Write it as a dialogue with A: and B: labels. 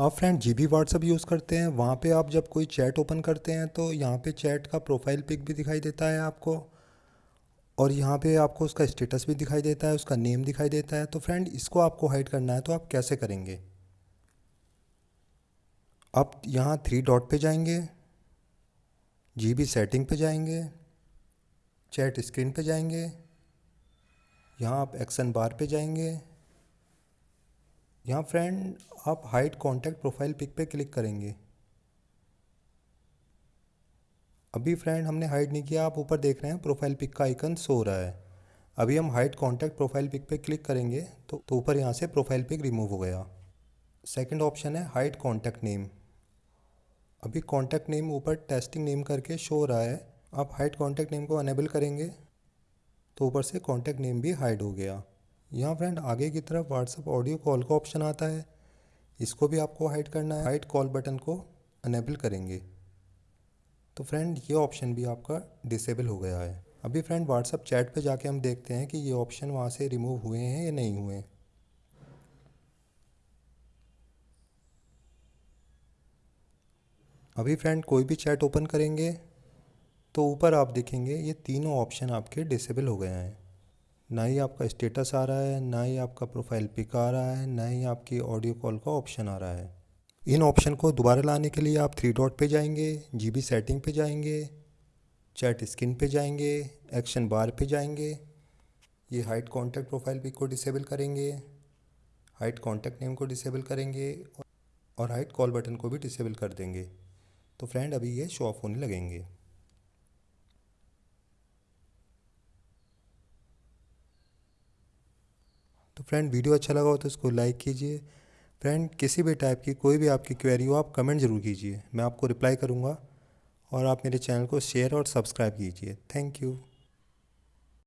A: आप friend G B WhatsApp use करते हैं, वहाँ पे आप जब कोई चैट ओपन करते हैं तो यहाँ पे चैट का प्रोफ़ाइल पिक भी दिखाई देता है आपको और यहाँ पे आपको उसका स्टेटस भी दिखाई देता है, उसका नेम दिखाई देता है। तो फ्रेंड इसको आपको हाइड करना है तो आप कैसे करेंगे? आप यहाँ थ्री डॉट पे जाएँगे जी बी सेटिंग पे जाएँगे चैट स्क्रीन पे जाएँगे, यहाँ आप एक्शन बार पे जाएँगे। यहाँ फ्रेंड आप हाइड कॉन्टैक्ट प्रोफ़ाइल पिक पे क्लिक करेंगे। अभी फ्रेंड हमने हाइड नहीं किया, आप ऊपर देख रहे हैं प्रोफ़ाइल पिक का आइकन सो रहा है। अभी हम हाइड कॉन्टैक्ट प्रोफ़ाइल पिक पे क्लिक करेंगे तो तो ऊपर यहाँ से प्रोफ़ाइल पिक रिमूव हो गया। सेकंड ऑप्शन है हाइड कॉन्टैक्ट नेम अभी कॉन्टैक्ट नेम ऊपर टेस्टिंग नेम करके शो रहा है, आप हाइड कॉन्टैक्ट नेम को अनेबल करेंगे तो ऊपर से कॉन्टैक्ट नेम भी हाइड हो गया। यहाँ फ्रेंड आगे की तरफ़ व्हाट्सअप ऑडियो कॉल का ऑप्शन आता है। इसको भी आपको हाइड करना है। हाइड कॉल बटन को अनेबल करेंगे। तो फ्रेंड ये ऑप्शन भी आपका डिसेबल हो गया है। अभी फ्रेंड व्हाट्सअप चैट पे जाके हम देखते हैं कि ये ऑप्शन वहाँ से रिमूव हुए हैं या नहीं हुए अभी फ्रेंड कोई भी चैट ओपन करेंगे तो ऊपर आप देखेंगे, ये तीनों ऑप्शन आपके डिसेबल हो गए हैं। ना ही आपका स्टेटस आ रहा है, ना ही आपका प्रोफ़ाइल पिक आ रहा है, ना ही आपकी ऑडियो कॉल का ऑप्शन आ रहा है। इन ऑप्शन को दोबारा लाने के लिए आप थ्री डॉट पे जाएँगे जीबी सेटिंग पे जाएँगे चैट स्क्रीन पे जाएँगे एक्शन बार पे जाएँगे, ये हाइट कॉन्टैक्ट प्रोफ़ाइल पिक को डिसेबल करेंगे हाइट कॉन्टैक्ट नेम को डिसेबल करेंगे और हाइट कॉल बटन को भी डिसेबल कर देंगे। तो फ्रेंड अभी ये शो ऑफ़ होने लगेंगे। तो फ्रेंड वीडियो अच्छा लगा हो तो इसको लाइक कीजिए। फ्रेंड किसी भी टाइप की कोई भी आपकी क्वेरी हो, आप कमेंट ज़रूर कीजिए। मैं आपको रिप्लाई करूँगा और आप मेरे चैनल को शेयर और सब्सक्राइब कीजिए। Thank you